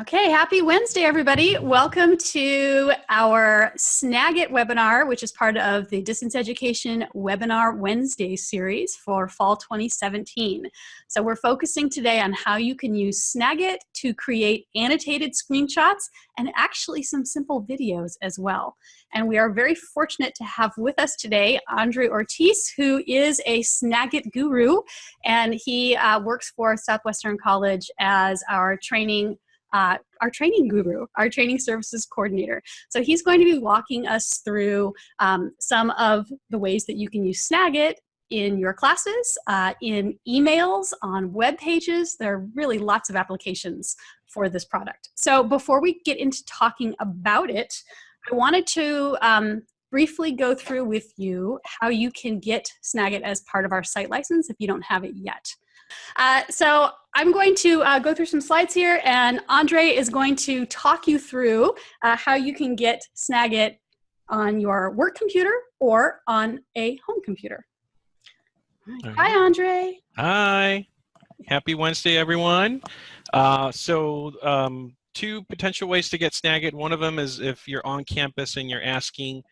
Okay, happy Wednesday, everybody. Welcome to our Snagit webinar, which is part of the Distance Education Webinar Wednesday series for fall 2017. So we're focusing today on how you can use Snagit to create annotated screenshots and actually some simple videos as well. And we are very fortunate to have with us today Andre Ortiz, who is a Snagit guru, and he uh, works for Southwestern College as our training uh, our training guru, our training services coordinator. So he's going to be walking us through um, some of the ways that you can use Snagit in your classes, uh, in emails, on web pages. There are really lots of applications for this product. So before we get into talking about it, I wanted to um, briefly go through with you how you can get Snagit as part of our site license if you don't have it yet. Uh, so I'm going to uh, go through some slides here and Andre is going to talk you through uh, how you can get Snagit on your work computer or on a home computer. Right. Hi, Andre. Hi. Happy Wednesday, everyone. Uh, so um, two potential ways to get Snagit. One of them is if you're on campus and you're asking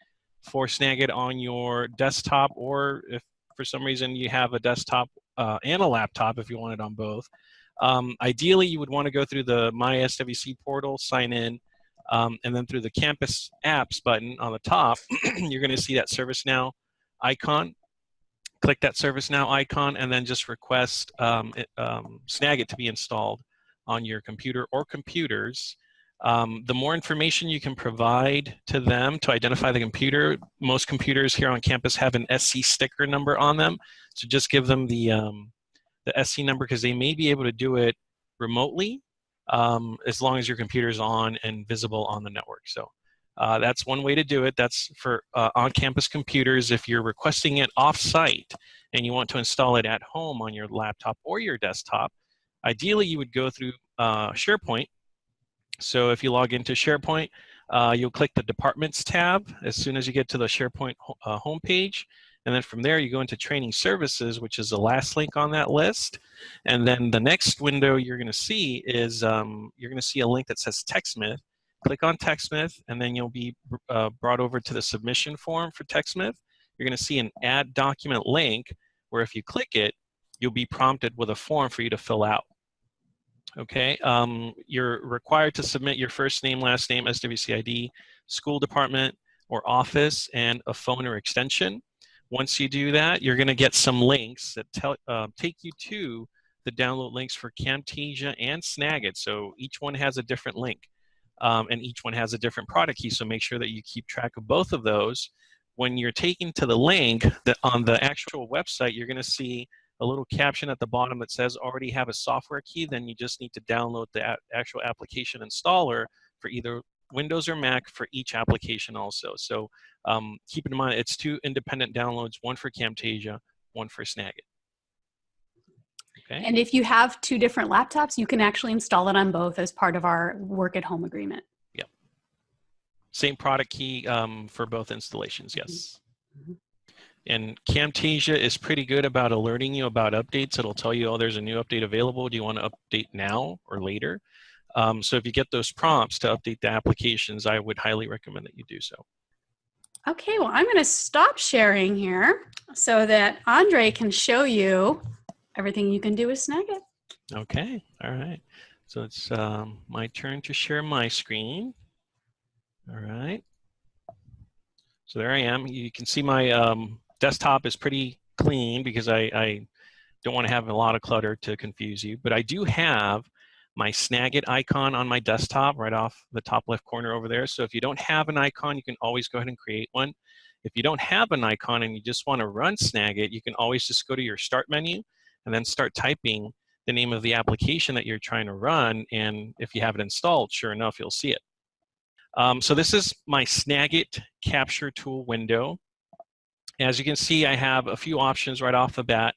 for Snagit on your desktop or if for some reason you have a desktop uh, and a laptop if you want it on both. Um, ideally, you would want to go through the My SWC portal, sign in, um, and then through the Campus Apps button on the top, you're going to see that ServiceNow icon. Click that ServiceNow icon and then just request um, it, um, Snagit to be installed on your computer or computers. Um, the more information you can provide to them to identify the computer, most computers here on campus have an SC sticker number on them. So just give them the, um, the SC number because they may be able to do it remotely um, as long as your computer is on and visible on the network. So uh, that's one way to do it. That's for uh, on-campus computers. If you're requesting it off-site and you want to install it at home on your laptop or your desktop, ideally you would go through uh, SharePoint so if you log into SharePoint, uh, you'll click the Departments tab as soon as you get to the SharePoint uh, homepage. And then from there, you go into Training Services, which is the last link on that list. And then the next window you're going to see is um, you're going to see a link that says TechSmith. Click on TechSmith, and then you'll be uh, brought over to the submission form for TechSmith. You're going to see an Add Document link, where if you click it, you'll be prompted with a form for you to fill out. Okay, um, you're required to submit your first name, last name, SWCID, school department or office, and a phone or extension. Once you do that, you're going to get some links that tell, uh, take you to the download links for Camtasia and Snagit. So each one has a different link, um, and each one has a different product key. So make sure that you keep track of both of those. When you're taken to the link that on the actual website, you're going to see a little caption at the bottom that says already have a software key, then you just need to download the actual application installer for either Windows or Mac for each application also. So um, keep in mind, it's two independent downloads, one for Camtasia, one for Snagit. Okay. And if you have two different laptops, you can actually install it on both as part of our work at home agreement. Yep. Same product key um, for both installations, yes. Mm -hmm. And Camtasia is pretty good about alerting you about updates. It'll tell you, oh, there's a new update available. Do you want to update now or later? Um, so if you get those prompts to update the applications, I would highly recommend that you do so. Okay, well, I'm going to stop sharing here so that Andre can show you everything you can do with Snagit. Okay, all right. So it's um, my turn to share my screen. All right. So there I am. You can see my um, desktop is pretty clean because I, I don't want to have a lot of clutter to confuse you, but I do have my Snagit icon on my desktop right off the top left corner over there. So if you don't have an icon, you can always go ahead and create one. If you don't have an icon and you just want to run Snagit, you can always just go to your start menu and then start typing the name of the application that you're trying to run. And if you have it installed, sure enough, you'll see it. Um, so this is my Snagit capture tool window. As you can see, I have a few options right off the bat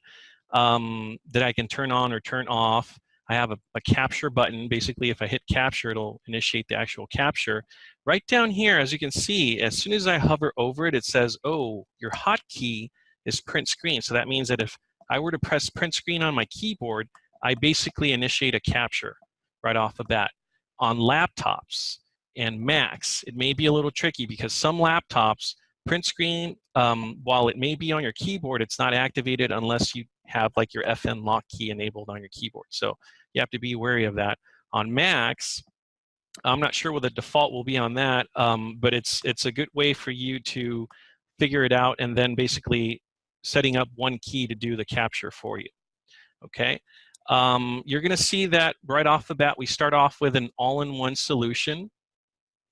um, that I can turn on or turn off. I have a, a, capture button. Basically, if I hit capture, it'll initiate the actual capture. Right down here, as you can see, as soon as I hover over it, it says, oh, your hotkey is print screen. So that means that if I were to press print screen on my keyboard, I basically initiate a capture right off the bat. on laptops and Macs, it may be a little tricky because some laptops, print screen, um, while it may be on your keyboard, it's not activated unless you have like your FN lock key enabled on your keyboard. So you have to be wary of that. On Macs, I'm not sure what the default will be on that, um, but it's it's a good way for you to figure it out and then basically setting up one key to do the capture for you. Okay, um, you're going to see that right off the bat we start off with an all-in-one solution.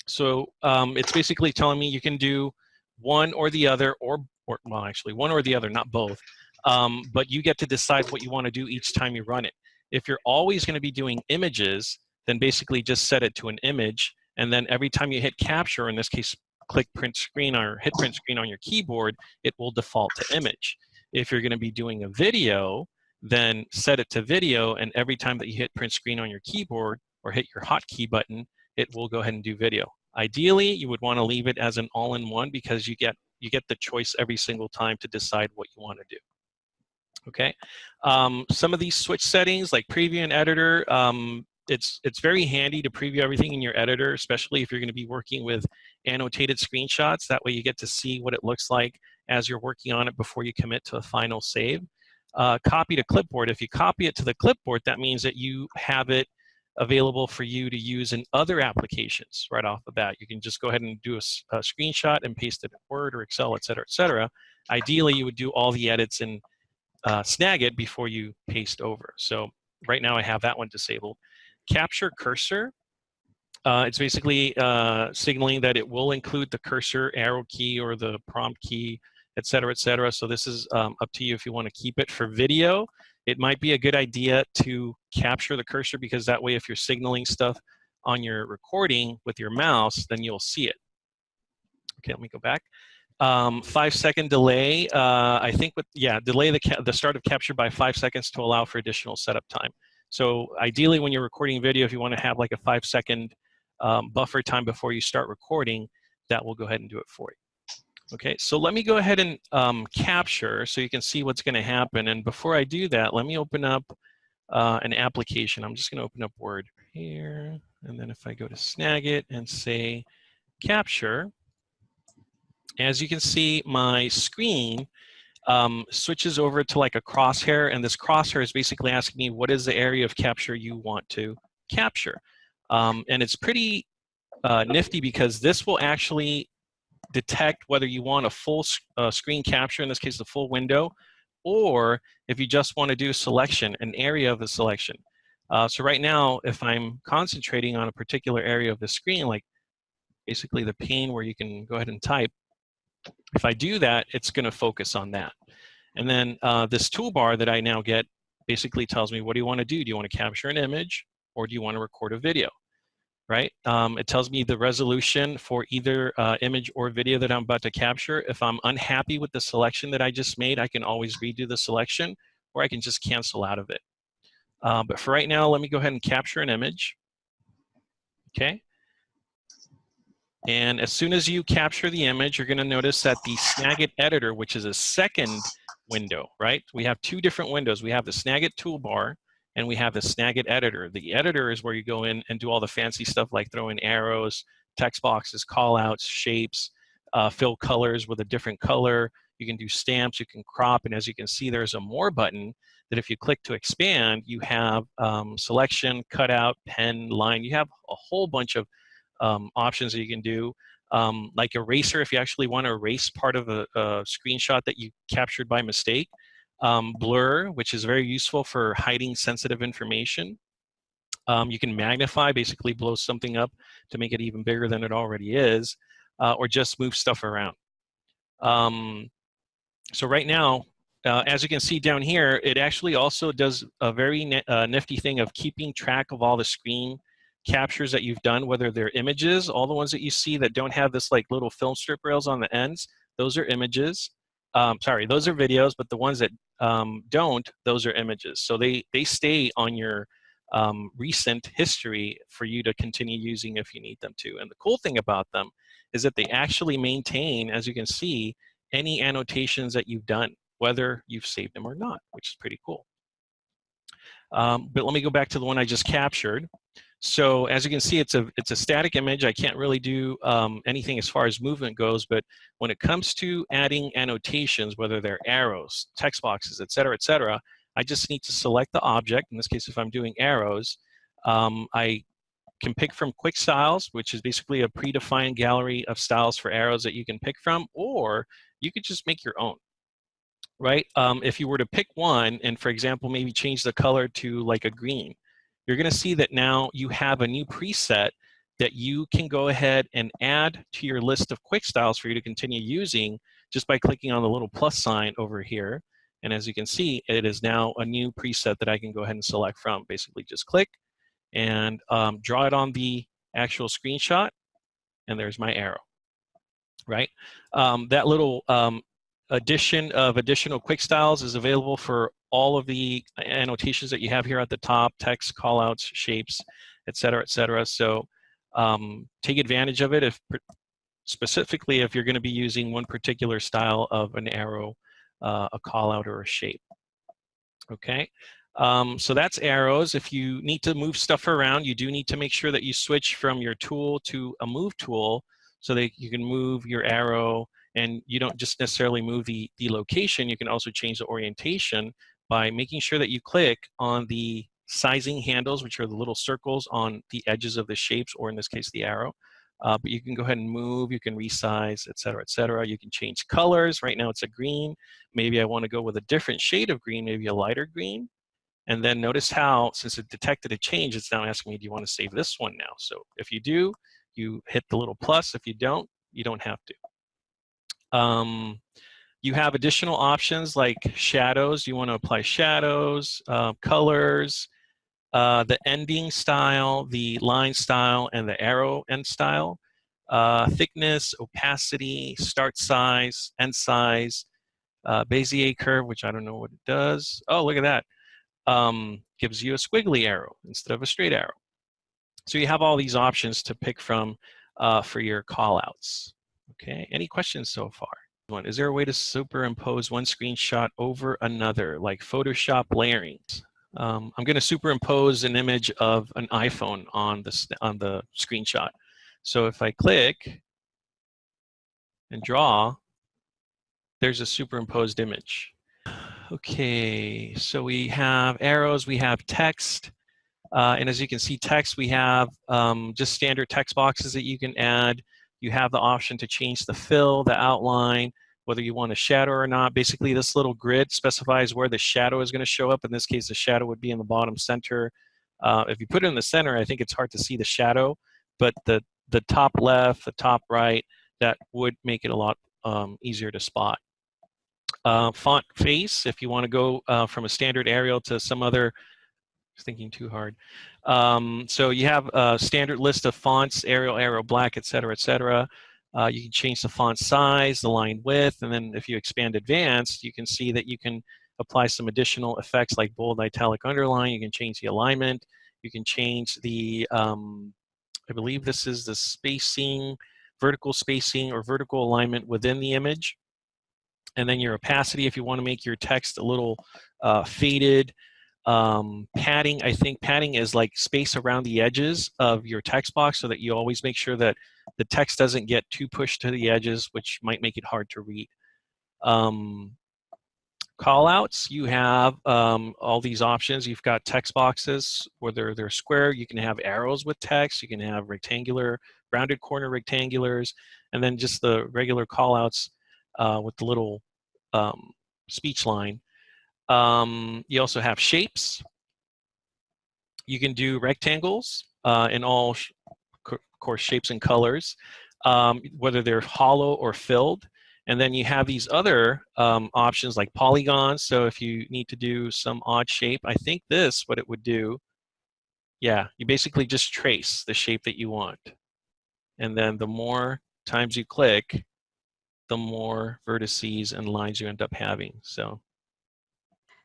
So um, it's basically telling me you can do one or the other, or, or well, actually one or the other, not both. Um, but you get to decide what you want to do each time you run it. If you're always going to be doing images, then basically just set it to an image, and then every time you hit capture, in this case, click print screen or hit print screen on your keyboard, it will default to image. If you're going to be doing a video, then set it to video, and every time that you hit print screen on your keyboard or hit your hotkey button, it will go ahead and do video. Ideally, you would want to leave it as an all-in-one because you get you get the choice every single time to decide what you want to do. Okay, um, some of these switch settings like preview and editor, um, it's it's very handy to preview everything in your editor, especially if you're going to be working with annotated screenshots. That way you get to see what it looks like as you're working on it before you commit to a final save. Uh, copy to clipboard. If you copy it to the clipboard, that means that you have it available for you to use in other applications right off the bat. You can just go ahead and do a, a screenshot and paste it in Word or Excel, et cetera, et cetera. Ideally, you would do all the edits in uh, Snagit before you paste over. So right now I have that one disabled. Capture cursor, uh, it's basically uh, signaling that it will include the cursor arrow key or the prompt key, et cetera, et cetera. So this is um, up to you if you want to keep it. For video, it might be a good idea to capture the cursor because that way if you're signaling stuff on your recording with your mouse, then you'll see it. Okay, let me go back. Um, five second delay, uh, I think with, yeah, delay the, the start of capture by five seconds to allow for additional setup time. So ideally when you're recording video, if you wanna have like a five second um, buffer time before you start recording, that will go ahead and do it for you. Okay, so let me go ahead and um, capture so you can see what's gonna happen. And before I do that, let me open up uh, an application. I'm just gonna open up Word here. And then if I go to Snagit and say capture, as you can see, my screen um, switches over to like a crosshair, and this crosshair is basically asking me what is the area of capture you want to capture. Um, and it's pretty uh, nifty because this will actually detect whether you want a full uh, screen capture, in this case the full window, or if you just want to do selection, an area of a selection. Uh, so right now, if I'm concentrating on a particular area of the screen, like basically the pane where you can go ahead and type, if I do that, it's going to focus on that. And then uh, this toolbar that I now get basically tells me, what do you want to do? Do you want to capture an image or do you want to record a video? Right? Um, it tells me the resolution for either uh, image or video that I'm about to capture. If I'm unhappy with the selection that I just made, I can always redo the selection or I can just cancel out of it. Uh, but for right now, let me go ahead and capture an image. Okay. And as soon as you capture the image, you're gonna notice that the Snagit editor, which is a second window, right? We have two different windows. We have the Snagit toolbar and we have the Snagit editor. The editor is where you go in and do all the fancy stuff like throw in arrows, text boxes, callouts, shapes, uh, fill colors with a different color. You can do stamps, you can crop, and as you can see, there's a more button that if you click to expand, you have um, selection, cutout, pen, line. You have a whole bunch of um, options that you can do. Um, like eraser, if you actually want to erase part of a, a screenshot that you captured by mistake. Um, blur, which is very useful for hiding sensitive information. Um, you can magnify, basically blow something up to make it even bigger than it already is, uh, or just move stuff around. Um, so right now, uh, as you can see down here, it actually also does a very uh, nifty thing of keeping track of all the screen captures that you've done, whether they're images, all the ones that you see that don't have this like little film strip rails on the ends, those are images. Um, sorry, those are videos, but the ones that um, don't, those are images. So they, they stay on your um, recent history for you to continue using if you need them to. And the cool thing about them is that they actually maintain, as you can see, any annotations that you've done, whether you've saved them or not, which is pretty cool. Um, but let me go back to the one I just captured. So as you can see, it's a, it's a static image. I can't really do um, anything as far as movement goes, but when it comes to adding annotations, whether they're arrows, text boxes, et cetera, et cetera, I just need to select the object. In this case, if I'm doing arrows, um, I can pick from quick styles, which is basically a predefined gallery of styles for arrows that you can pick from, or you could just make your own, right? Um, if you were to pick one and, for example, maybe change the color to like a green, you're going to see that now you have a new preset that you can go ahead and add to your list of quick styles for you to continue using just by clicking on the little plus sign over here. And as you can see, it is now a new preset that I can go ahead and select from. Basically just click and um, draw it on the actual screenshot and there's my arrow, right? Um, that little um, addition of additional quick styles is available for all of the annotations that you have here at the top, text, callouts, shapes, et cetera, et cetera. So um, take advantage of it if specifically if you're going to be using one particular style of an arrow, uh, a callout, or a shape. Okay, um, so that's arrows. If you need to move stuff around, you do need to make sure that you switch from your tool to a move tool so that you can move your arrow and you don't just necessarily move the, the location, you can also change the orientation by making sure that you click on the sizing handles, which are the little circles on the edges of the shapes, or in this case, the arrow. Uh, but you can go ahead and move, you can resize, et cetera, et cetera. You can change colors. Right now it's a green. Maybe I want to go with a different shade of green, maybe a lighter green. And then notice how, since it detected a change, it's now asking me, do you want to save this one now? So if you do, you hit the little plus. If you don't, you don't have to. Um, you have additional options like shadows. You want to apply shadows, uh, colors, uh, the ending style, the line style, and the arrow end style. Uh, thickness, opacity, start size, end size, uh, Bezier curve, which I don't know what it does. Oh, look at that. Um, gives you a squiggly arrow instead of a straight arrow. So you have all these options to pick from uh, for your callouts. Okay, any questions so far? One, is there a way to superimpose one screenshot over another, like Photoshop layering? Um, I'm going to superimpose an image of an iPhone on the, on the screenshot. So if I click and draw, there's a superimposed image. Okay, so we have arrows, we have text, uh, and as you can see text, we have um, just standard text boxes that you can add. You have the option to change the fill, the outline, whether you want a shadow or not. Basically, this little grid specifies where the shadow is going to show up. In this case, the shadow would be in the bottom center. Uh, if you put it in the center, I think it's hard to see the shadow, but the, the top left, the top right, that would make it a lot um, easier to spot. Uh, font face, if you want to go uh, from a standard Arial to some other thinking too hard. Um, so you have a standard list of fonts, Arial, Arial Black, et cetera, et cetera. Uh, you can change the font size, the line width, and then if you expand advanced, you can see that you can apply some additional effects like bold, italic, underline. You can change the alignment. You can change the, um, I believe this is the spacing, vertical spacing or vertical alignment within the image. And then your opacity, if you want to make your text a little uh, faded, um, padding, I think padding is like space around the edges of your text box so that you always make sure that the text doesn't get too pushed to the edges, which might make it hard to read. Um, callouts, you have um, all these options. You've got text boxes, whether they're square, you can have arrows with text, you can have rectangular, rounded corner rectangulars, and then just the regular callouts uh, with the little um, speech line. Um, you also have shapes. You can do rectangles uh, in all, of course, shapes and colors, um, whether they're hollow or filled. And then you have these other um, options like polygons. So if you need to do some odd shape, I think this, what it would do, yeah, you basically just trace the shape that you want. And then the more times you click, the more vertices and lines you end up having. So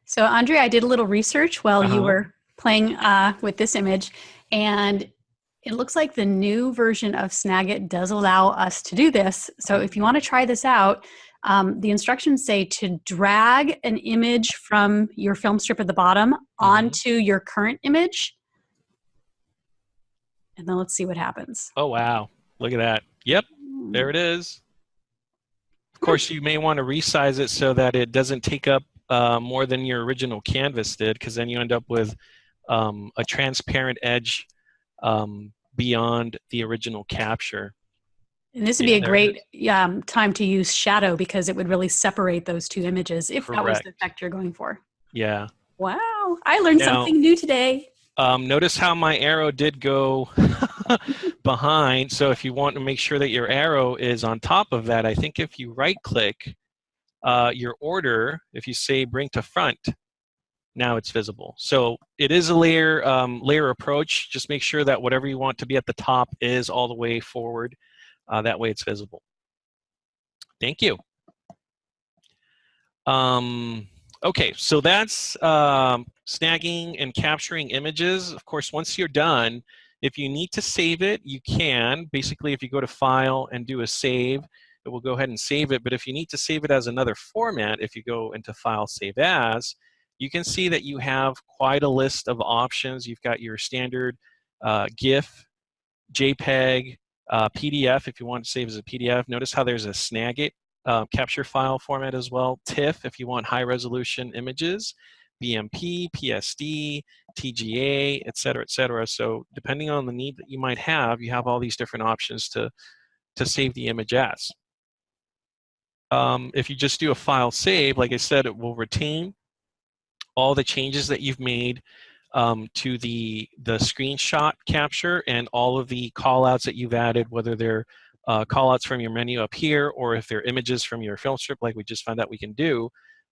so Andre, I did a little research while uh -huh. you uh-huh. were playing uh, with this image, and it looks like the new version of Snagit does allow us to do this. So if you want to try this out, um, the instructions say to drag an image from your film strip at the bottom mm -hmm. onto your current image. And then let's see what happens. Oh, wow. Look at that. Yep, there it is. Of course, you may want to resize it so that it doesn't take up uh, more than your original canvas did, because then you end up with um, a transparent edge um, beyond the original capture. And this would be a great um, time to use shadow because it would really separate those two images if that was the effect you're going for. Yeah. Wow, I learned Now- something new today. Um, notice how my arrow did go behind. So if you want to make sure that your arrow is on top of that, I think if you right click uh, your order, if you say bring to front, now it's visible. So it is a layer, um, layer approach. Just make sure that whatever you want to be at the top is all the way forward. Uh, that way it's visible. Thank you. Um, okay, so that's um, snagging and capturing images. Of course, once you're done, if you need to save it, you can. Basically, if you go to File and do a save, it will go ahead and save it. But if you need to save it as another format, if you go into File, Save As, you can see that you have quite a list of options. You've got your standard uh, GIF, JPEG, uh, PDF if you want to save as a PDF. Notice how there's a Snagit uh, capture file format as well. TIFF if you want high resolution images, BMP, PSD, TGA, et cetera, et cetera. So depending on the need that you might have, you have all these different options to, to save the image as. Um, if you just do a file save, like I said, it will retain all the changes that you've made um, to the, the screenshot capture and all of the callouts that you've added, whether they're uh, callouts from your menu up here or if they're images from your film strip like we just found out we can do,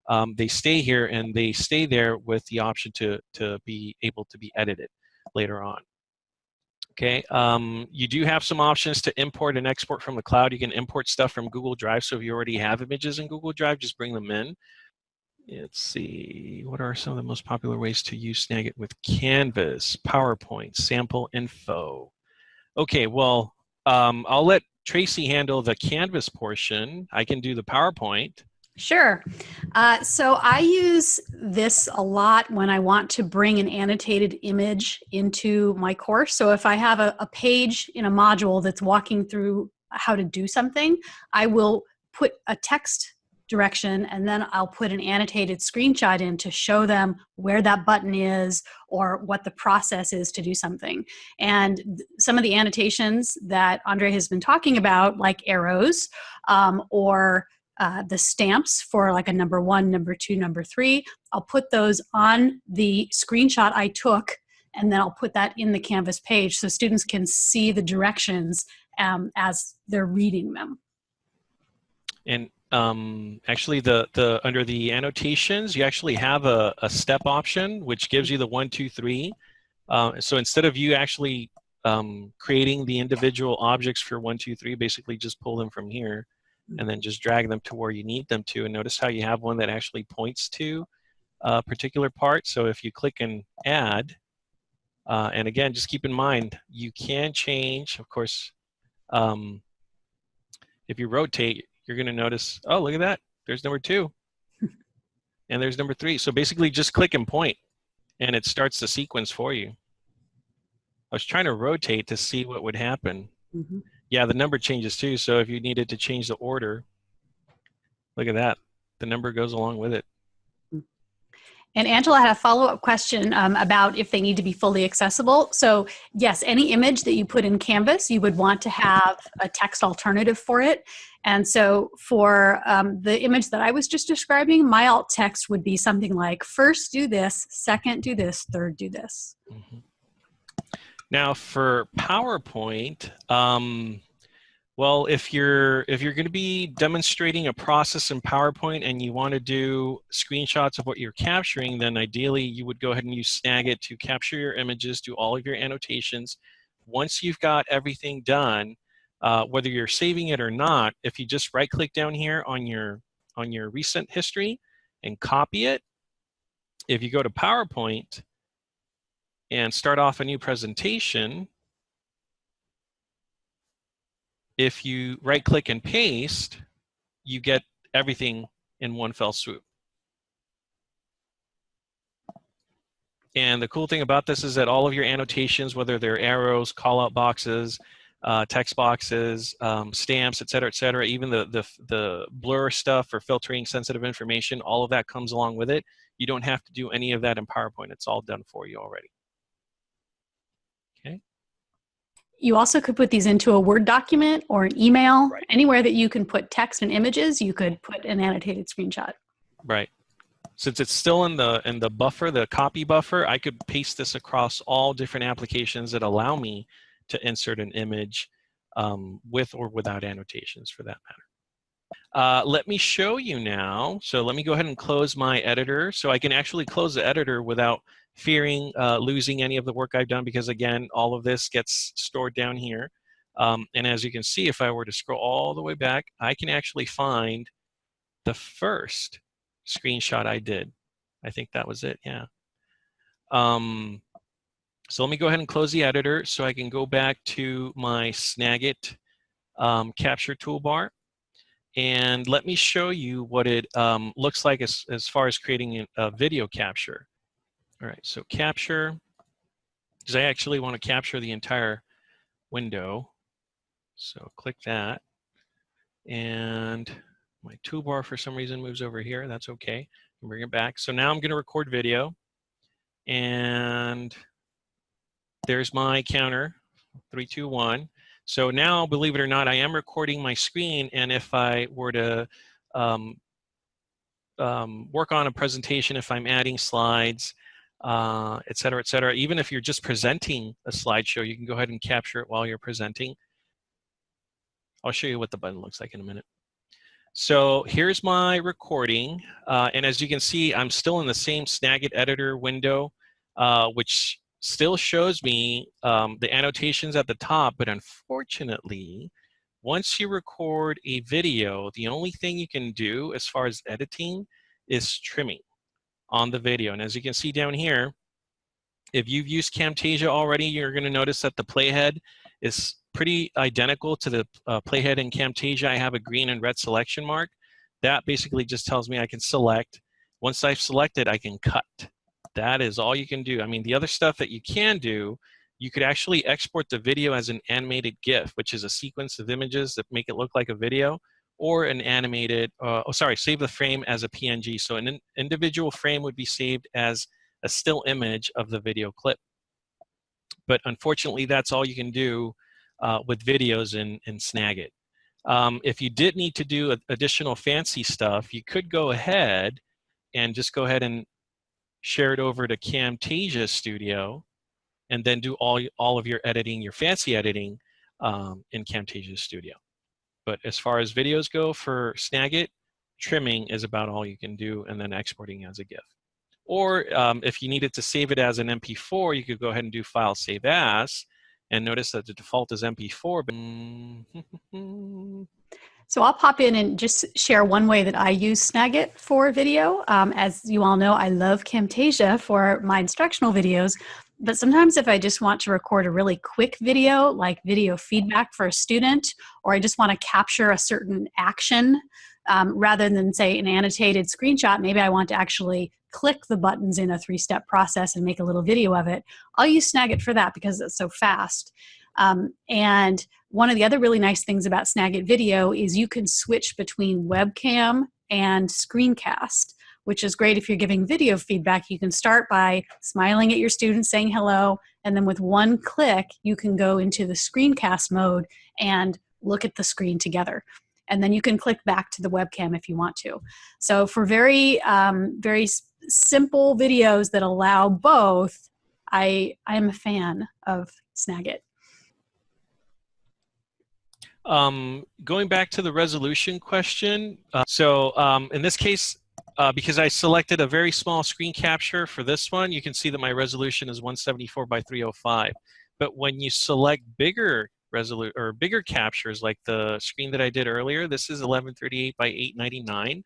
um, they stay here and they stay there with the option to, to be able to be edited later on. Okay, um, you do have some options to import and export from the cloud. You can import stuff from Google Drive. So if you already have images in Google Drive, just bring them in. Let's see, what are some of the most popular ways to use Snagit with Canvas, PowerPoint, sample info? Okay, well, um, I'll let Tracy handle the Canvas portion. I can do the PowerPoint. Sure. Uh, so I use this a lot when I want to bring an annotated image into my course. So if I have a, a page in a module that's walking through how to do something, I will put a text direction and then I'll put an annotated screenshot in to show them where that button is or what the process is to do something. And some of the annotations that Andre has been talking about, like arrows um, or uh, the stamps for like a number one, number two, number three, I'll put those on the screenshot I took and then I'll put that in the Canvas page so students can see the directions um, as they're reading them. And um, actually, the the under the annotations, you actually have a, a step option which gives you the one, two, three. Uh, so instead of you actually um, creating the individual objects for one, two, three, basically just pull them from here, and then just drag them to where you need them to. And notice how you have one that actually points to a particular part. So if you click and add, uh, and again, just keep in mind you can change, of course. Um, if you rotate, you're going to notice, oh, look at that. There's number two. and there's number three. So basically just click and point and it starts the sequence for you. I was trying to rotate to see what would happen. Mhm. Yeah, the number changes too. So if you needed to change the order, look at that. The number goes along with it. And Angela had a follow-up question um, about if they need to be fully accessible. So yes, any image that you put in Canvas, you would want to have a text alternative for it. And so for um, the image that I was just describing, my alt text would be something like, first do this, second do this, third do this. Mhm. Now for PowerPoint, um, well, if you're if you're going to be demonstrating a process in PowerPoint and you want to do screenshots of what you're capturing, then ideally you would go ahead and use Snagit to capture your images, do all of your annotations. Once you've got everything done, uh, whether you're saving it or not, if you just right-click down here on your on your recent history and copy it, if you go to PowerPoint and start off a new presentation, if you right click and paste, you get everything in one fell swoop. And the cool thing about this is that all of your annotations, whether they're arrows, call-out boxes, uh, text boxes, um, stamps, et cetera, et cetera, even the, the, the blur stuff for filtering sensitive information, all of that comes along with it. You don't have to do any of that in PowerPoint. It's all done for you already. Okay. You also could put these into a Word document or an email. Right. Anywhere that you can put text and images, you could put an annotated screenshot. Right. Since it's still in the in the buffer, the copy buffer, I could paste this across all different applications that allow me to insert an image um, with or without annotations for that matter. Uh, let me show you now. So let me go ahead and close my editor so I can actually close the editor without fearing uh, losing any of the work I've done because again, all of this gets stored down here. Um, and as you can see, if I were to scroll all the way back, I can actually find the first screenshot I did. I think that was it, yeah. Um, so let me go ahead and close the editor so I can go back to my Snagit um, capture toolbar. And let me show you what it um, looks like as, as far as creating a video capture. All right, so capture, because I actually want to capture the entire window. So click that. And my toolbar for some reason moves over here. That's okay. bring it back. So now I'm going to record video. And there's my counter, three, two, one. So now, believe it or not, I am recording my screen, and if I were to um, um, work on a presentation, if I'm adding slides, uh, et cetera, et cetera, even if you're just presenting a slideshow, you can go ahead and capture it while you're presenting. I'll show you what the button looks like in a minute. So here's my recording, uh, and as you can see, I'm still in the same Snagit editor window, uh, which still shows me um, the annotations at the top, but unfortunately, once you record a video, the only thing you can do as far as editing is trimming on the video. And as you can see down here, if you've used Camtasia already, you're gonna notice that the playhead is pretty identical to the uh, playhead in Camtasia. I have a green and red selection mark. That basically just tells me I can select. Once I've selected, I can cut. That is all you can do. I mean, the other stuff that you can do, you could actually export the video as an animated GIF, which is a sequence of images that make it look like a video, or an animated, uh, oh, sorry, save the frame as a PNG. So an in individual frame would be saved as a still image of the video clip. But unfortunately, that's all you can do uh, with videos in, in Snagit. Um, if you did need to do additional fancy stuff, you could go ahead and just go ahead and share it over to Camtasia Studio, and then do all, all of your editing, your fancy editing um, in Camtasia Studio. But as far as videos go for Snagit, trimming is about all you can do and then exporting as a GIF. Or um, if you needed to save it as an MP4, you could go ahead and do File Save As, and notice that the default is MP4. But So I'll pop in and just share one way that I use Snagit for video. Um, as you all know, I love Camtasia for my instructional videos, but sometimes if I just want to record a really quick video, like video feedback for a student, or I just want to capture a certain action, um, rather than say an annotated screenshot, maybe I want to actually click the buttons in a three-step process and make a little video of it. I'll use Snagit for that because it's so fast. Um, and one of the other really nice things about Snagit Video is you can switch between webcam and screencast, which is great if you're giving video feedback. You can start by smiling at your students, saying hello, and then with one click, you can go into the screencast mode and look at the screen together. And then you can click back to the webcam if you want to. So for very, um, very simple videos that allow both, I, I am a fan of Snagit. Um, going back to the resolution question, uh, so um, in this case, uh, because I selected a very small screen capture for this one, you can see that my resolution is 174 by 305. But when you select bigger resolu or bigger captures, like the screen that I did earlier, this is 1138 by 899.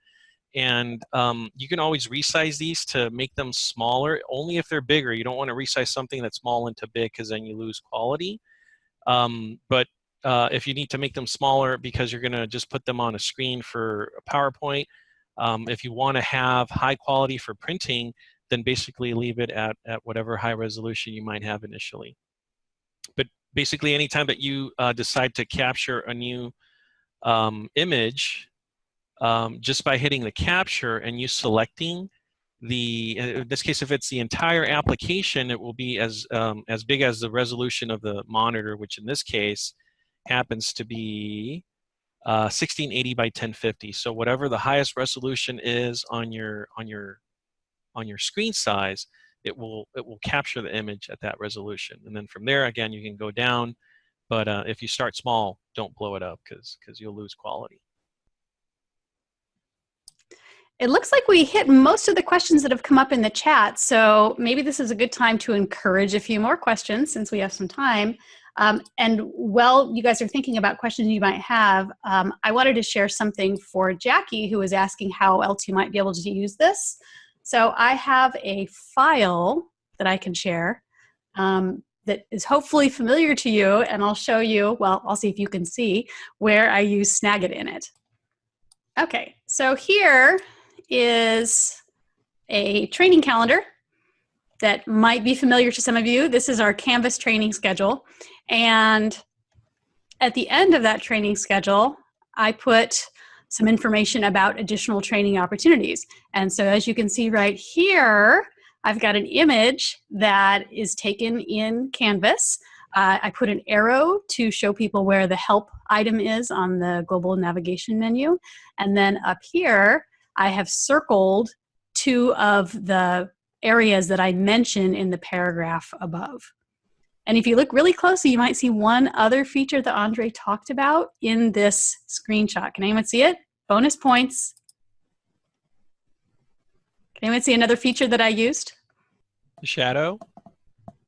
And um, you can always resize these to make them smaller, only if they're bigger. You don't want to resize something that's small into big because then you lose quality. Um, but uh, if you need to make them smaller because you're going to just put them on a screen for a PowerPoint. Um, if you want to have high quality for printing, then basically leave it at, at whatever high resolution you might have initially. But basically anytime that you uh, decide to capture a new um, image, um, just by hitting the capture and you selecting the, in this case, if it's the entire application, it will be as, um, as big as the resolution of the monitor, which in this case happens to be uh, 1680 by 1050. So whatever the highest resolution is on your, on your, on your screen size, it will, it will capture the image at that resolution. And then from there, again, you can go down, but uh, if you start small, don't blow it up because because you'll lose quality. It looks like we hit most of the questions that have come up in the chat, so maybe this is a good time to encourage a few more questions since we have some time. Um, and while you guys are thinking about questions you might have, um, I wanted to share something for Jackie who was asking how else you might be able to use this. So I have a file that I can share um, that is hopefully familiar to you and I'll show you, well, I'll see if you can see where I use Snagit in it. Okay, so here is a training calendar that might be familiar to some of you. This is our Canvas training schedule. And at the end of that training schedule, I put some information about additional training opportunities. And so as you can see right here, I've got an image that is taken in Canvas. Uh, I put an arrow to show people where the help item is on the global navigation menu. And then up here, I have circled two of the areas that I mention in the paragraph above. And if you look really closely, you might see one other feature that Andre talked about in this screenshot. Can anyone see it? Bonus points. Can anyone see another feature that I used? The shadow?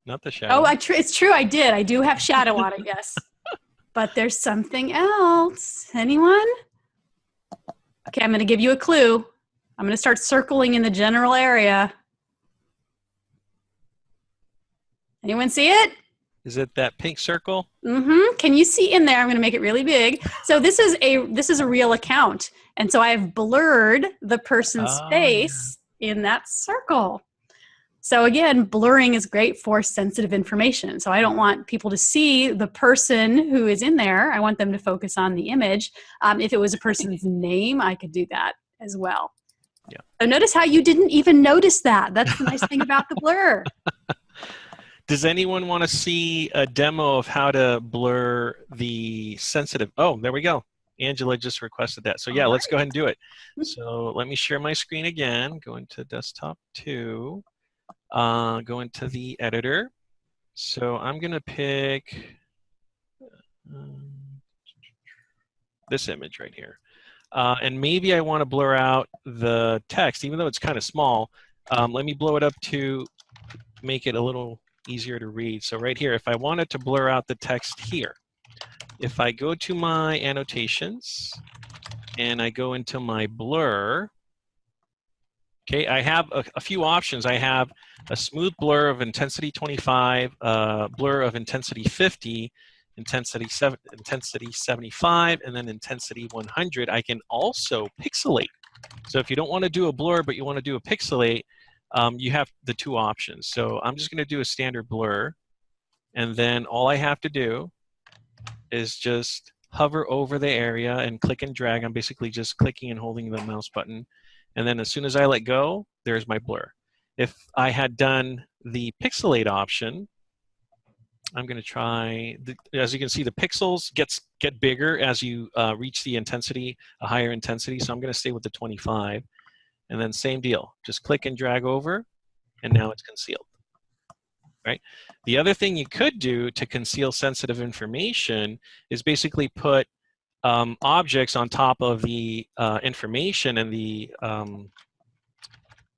Not the shadow. Oh, I tr it's true. I did. I do have shadow on it, yes. But there's something else. Anyone? Okay, I'm going to give you a clue. I'm going to start circling in the general area. Anyone see it? Is it that pink circle? Mm-hmm. Can you see in there? I'm going to make it really big. So this is a this is a real account, and so I have blurred the person's oh, face yeah. in that circle. So again, blurring is great for sensitive information. So I don't want people to see the person who is in there. I want them to focus on the image. Um, if it was a person's name, I could do that as well. Yeah. So notice how you didn't even notice that. That's the nice thing about the blur. Does anyone want to see a demo of how to blur the sensitive? Oh, there we go. Angela just requested that. So yeah, let's go ahead and do it. So let me share my screen again. Go into desktop two uh, go into the editor. So I'm going to pick um, this image right here. Uh, and maybe I want to blur out the text, even though it's kind of small. Um, let me blow it up to make it a little easier to read. So right here, if I wanted to blur out the text here, if I go to my annotations and I go into my blur, okay, I have a, a few options. I have a smooth blur of intensity 25, uh, blur of intensity 50, intensity, seven, intensity 75, and then intensity 100. I can also pixelate. So if you don't want to do a blur, but you want to do a pixelate, um, you have the two options. So I'm just going to do a standard blur. And then all I have to do is just hover over the area and click and drag. I'm basically just clicking and holding the mouse button. And then as soon as I let go, there's my blur. If I had done the pixelate option, I'm going to try, the, as you can see, the pixels gets get bigger as you uh, reach the intensity, a higher intensity. So I'm going to stay with the 25. And then same deal, just click and drag over, and now it's concealed. Right. The other thing you could do to conceal sensitive information is basically put um, objects on top of the uh, information and the um,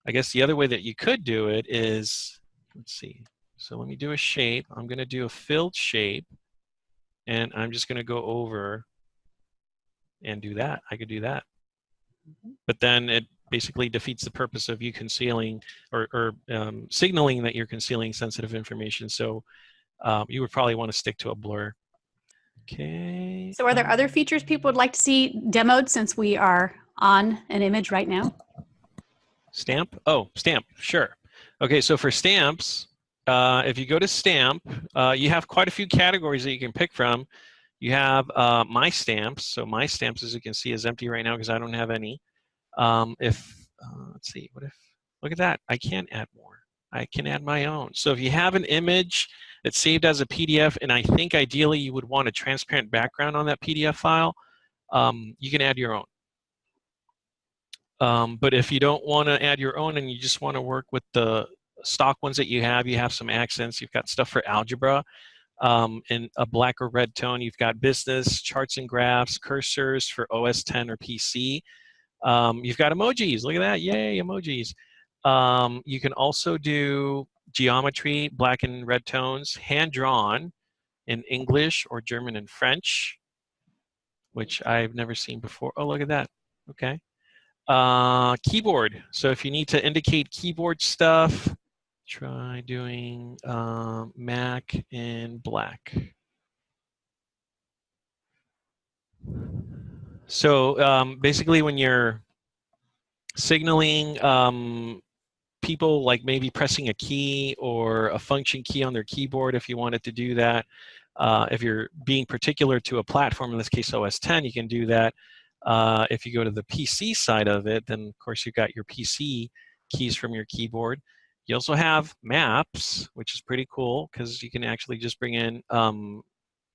I guess the other way that you could do it is, let's see. So let me do a shape. I'm going to do a filled shape. And I'm just going to go over and do that. I could do that. Mm-hmm. But then it basically defeats the purpose of you concealing or, or um, signaling that you're concealing sensitive information. So um, you would probably want to stick to a blur. Okay. So are there other features people would like to see demoed since we are on an image right now? Stamp? Oh, stamp, sure. Okay, so for stamps, uh, if you go to stamp, uh, you have quite a few categories that you can pick from. You have uh, my stamps. So my stamps, as you can see, is empty right now because I don't have any. Um, if, uh, let's see, what if, look at that. I can add more. I can add my own. So if you have an image that's saved as a PDF, and I think ideally you would want a transparent background on that PDF file, um, you can add your own. Um, but if you don't want to add your own and you just want to work with the stock ones that you have, you have some accents, you've got stuff for algebra um, in a black or red tone, you've got business, charts and graphs, cursors for OS 10 or PC. Um, you've got emojis, look at that, yay, emojis. Um, you can also do geometry, black and red tones, hand-drawn in English or German and French, which I've never seen before. Oh, look at that, okay. Uh, keyboard. So if you need to indicate keyboard stuff, try doing um, Mac in black. So um, basically when you're signaling um, people like maybe pressing a key or a function key on their keyboard if you wanted to do that, uh, if you're being particular to a platform, in this case OS 10, you can do that. Uh, if you go to the PC side of it, then of course you've got your PC keys from your keyboard. You also have maps, which is pretty cool because you can actually just bring in um,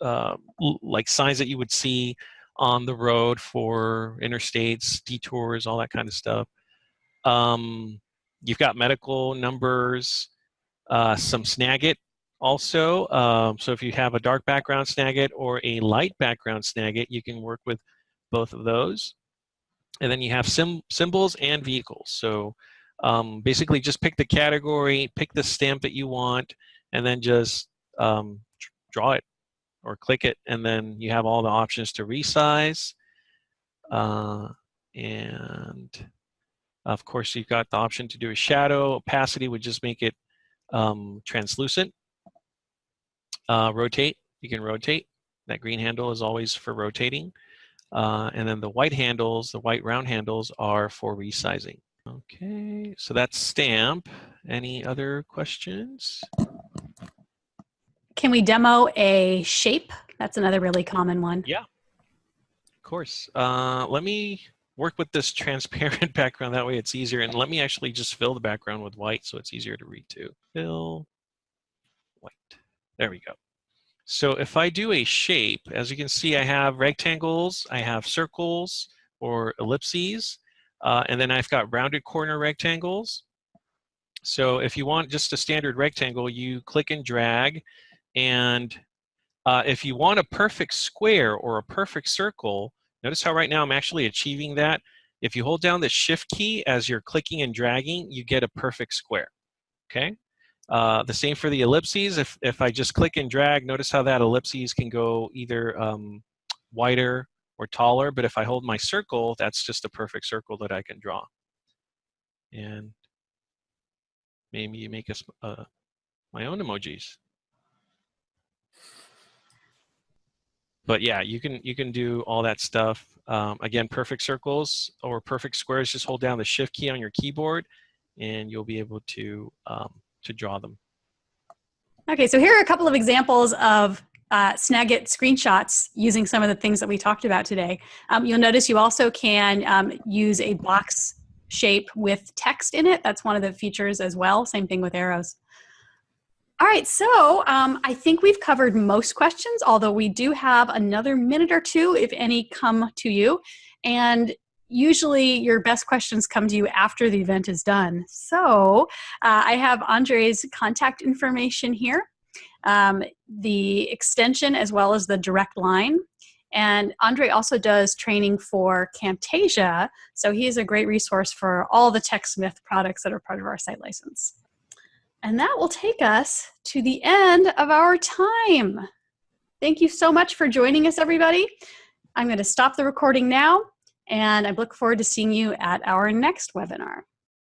uh, like signs that you would see on the road for interstates, detours, all that kind of stuff. Um, you've got medical numbers, uh, some Snagit also. Um, so if you have a dark background Snagit or a light background Snagit, you can work with both of those. And then you have symbols and vehicles. So um, basically just pick the category, pick the stamp that you want, and then just um, draw it or click it. And then you have all the options to resize. Uh, and of course, you've got the option to do a shadow. Opacity would just make it um, translucent. Uh, rotate, you can rotate. That green handle is always for rotating. Uh, and then the white handles, the white round handles are for resizing. Okay, so that's stamp. Any other questions? Can we demo a shape? That's another really common one. Yeah, of course. Uh, let me work with this transparent background. That way it's easier. And let me actually just fill the background with white so it's easier to read too. Fill white. There we go. So if I do a shape, as you can see, I have rectangles, I have circles or ellipses, uh, and then I've got rounded corner rectangles. So if you want just a standard rectangle, you click and drag. And uh, if you want a perfect square or a perfect circle, notice how right now I'm actually achieving that. If you hold down the shift key as you're clicking and dragging, you get a perfect square, okay? Uh, the same for the ellipses. If, if I just click and drag, notice how that ellipses can go either um, wider or taller, but if I hold my circle, that's just a perfect circle that I can draw. And maybe you make us uh, my own emojis. But yeah, you can you can do all that stuff. Um, again, perfect circles or perfect squares, just hold down the shift key on your keyboard and you'll be able to um, to draw them. Okay, so here are a couple of examples of uh, Snagit screenshots using some of the things that we talked about today. Um, you'll notice you also can um, use a box shape with text in it. That's one of the features as well. Same thing with arrows. All right, so um, I think we've covered most questions, although we do have another minute or two if any come to you. And usually your best questions come to you after the event is done. So uh, I have Andre's contact information here, um, the extension as well as the direct line. And Andre also does training for Camtasia, so he is a great resource for all the TechSmith products that are part of our site license. And that will take us to the end of our time. Thank you so much for joining us, everybody. I'm going to stop the recording now and I look forward to seeing you at our next webinar.